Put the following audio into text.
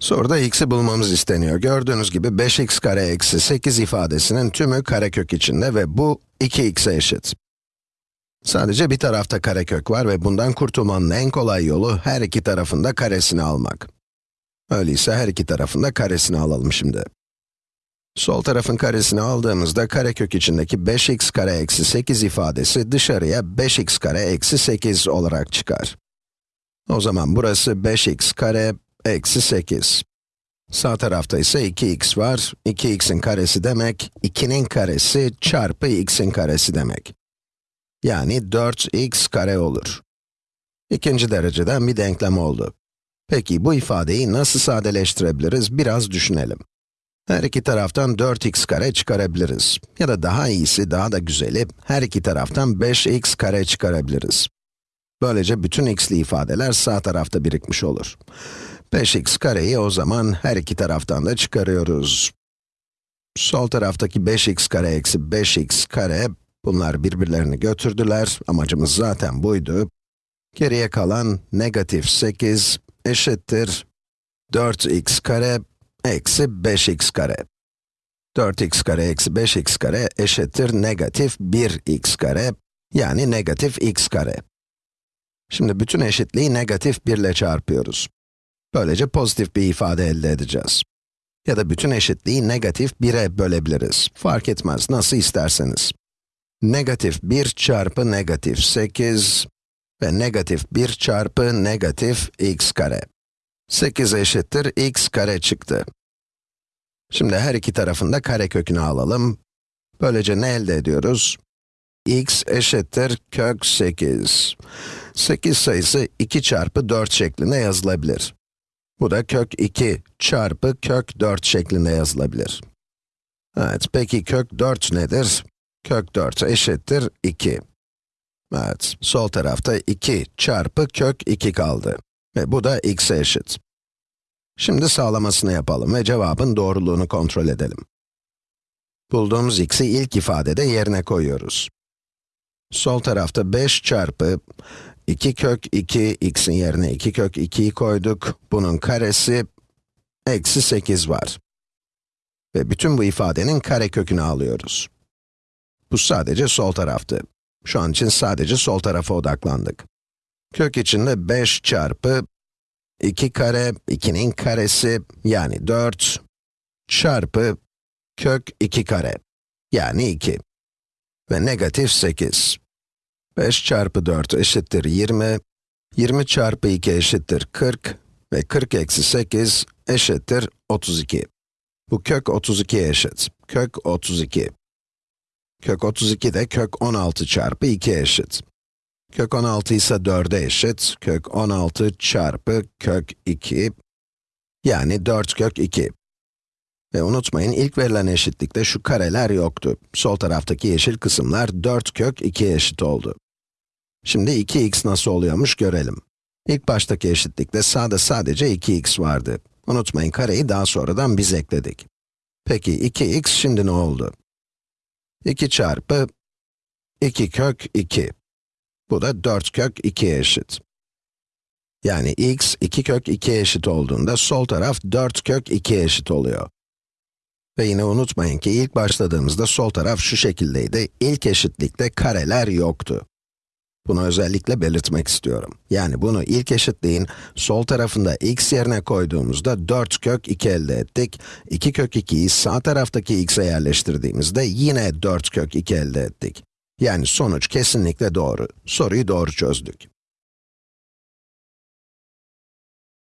Soruda x'i bulmamız isteniyor. Gördüğünüz gibi 5x kare eksi 8 ifadesinin tümü karekök içinde ve bu 2x'e eşit. Sadece bir tarafta karekök var ve bundan kurtulmanın en kolay yolu her iki tarafında karesini almak. Öyleyse her iki tarafında karesini alalım şimdi. Sol tarafın karesini aldığımızda karekök içindeki 5x kare eksi 8 ifadesi dışarıya 5x kare eksi 8 olarak çıkar. O zaman burası 5x kare eksi 8. Sağ tarafta ise 2x var. 2x'in karesi demek, 2'nin karesi çarpı x'in karesi demek. Yani 4x kare olur. İkinci dereceden bir denklem oldu. Peki bu ifadeyi nasıl sadeleştirebiliriz biraz düşünelim. Her iki taraftan 4x kare çıkarabiliriz. Ya da daha iyisi, daha da güzeli, her iki taraftan 5x kare çıkarabiliriz. Böylece bütün x'li ifadeler sağ tarafta birikmiş olur. 5x kareyi o zaman her iki taraftan da çıkarıyoruz. Sol taraftaki 5x kare eksi 5x kare, bunlar birbirlerini götürdüler, amacımız zaten buydu. Geriye kalan negatif 8 eşittir 4x kare eksi 5x kare. 4x kare eksi 5x kare eşittir negatif 1x kare, yani negatif x kare. Şimdi bütün eşitliği negatif 1 ile çarpıyoruz. Böylece pozitif bir ifade elde edeceğiz. Ya da bütün eşitliği negatif 1'e bölebiliriz. Fark etmez, nasıl isterseniz. Negatif 1 çarpı negatif 8 ve negatif 1 çarpı negatif x kare. 8 eşittir x kare çıktı. Şimdi her iki tarafında kare kökünü alalım. Böylece ne elde ediyoruz? X eşittir kök 8. 8 sayısı 2 çarpı 4 şeklinde yazılabilir. Bu da kök 2 çarpı kök 4 şeklinde yazılabilir. Evet, peki kök 4 nedir? Kök 4 eşittir 2. Evet, sol tarafta 2 çarpı kök 2 kaldı. Ve bu da x'e eşit. Şimdi sağlamasını yapalım ve cevabın doğruluğunu kontrol edelim. Bulduğumuz x'i ilk ifadede yerine koyuyoruz. Sol tarafta 5 çarpı 2 kök 2, x'in yerine 2 kök 2'yi koyduk. Bunun karesi, eksi 8 var. Ve bütün bu ifadenin kare kökünü alıyoruz. Bu sadece sol taraftı. Şu an için sadece sol tarafa odaklandık. Kök içinde 5 çarpı 2 kare, 2'nin karesi, yani 4, çarpı kök 2 kare, yani 2. Ve negatif 8. 5 çarpı 4 eşittir 20, 20 çarpı 2 eşittir 40 ve 40 eksi 8 eşittir 32. Bu kök 32'ye eşit. Kök 32. Kök 32 de kök 16 çarpı 2 eşit. Kök 16 ise 4'e eşit. Kök 16 çarpı kök 2, yani 4 kök 2. Ve unutmayın, ilk verilen eşitlikte şu kareler yoktu. Sol taraftaki yeşil kısımlar 4 kök 2'ye eşit oldu. Şimdi 2x nasıl oluyormuş görelim. İlk baştaki eşitlikte sağda sadece 2x vardı. Unutmayın, kareyi daha sonradan biz ekledik. Peki 2x şimdi ne oldu? 2 çarpı 2 kök 2. Bu da 4 kök 2'ye eşit. Yani x 2 kök 2'ye eşit olduğunda sol taraf 4 kök 2'ye eşit oluyor. Ve yine unutmayın ki ilk başladığımızda sol taraf şu şekildeydi. İlk eşitlikte kareler yoktu. Bunu özellikle belirtmek istiyorum. Yani bunu ilk eşitliğin sol tarafında x yerine koyduğumuzda 4 kök 2 elde ettik. 2 kök 2'yi sağ taraftaki x'e yerleştirdiğimizde yine 4 kök 2 elde ettik. Yani sonuç kesinlikle doğru. Soruyu doğru çözdük.